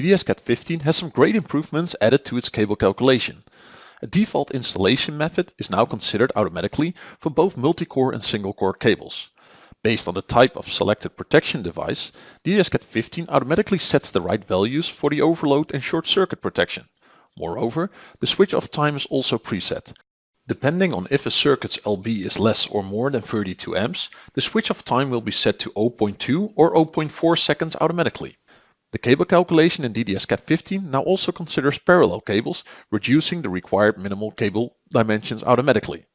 DDS-CAD 15 has some great improvements added to its cable calculation. A default installation method is now considered automatically for both multi-core and single-core cables. Based on the type of selected protection device, DDS-CAD 15 automatically sets the right values for the overload and short circuit protection. Moreover, the switch off time is also preset. Depending on if a circuit's LB is less or more than 32 amps, the switch off time will be set to 0.2 or 0.4 seconds automatically. The cable calculation in DDS-CAD 15 now also considers parallel cables, reducing the required minimal cable dimensions automatically.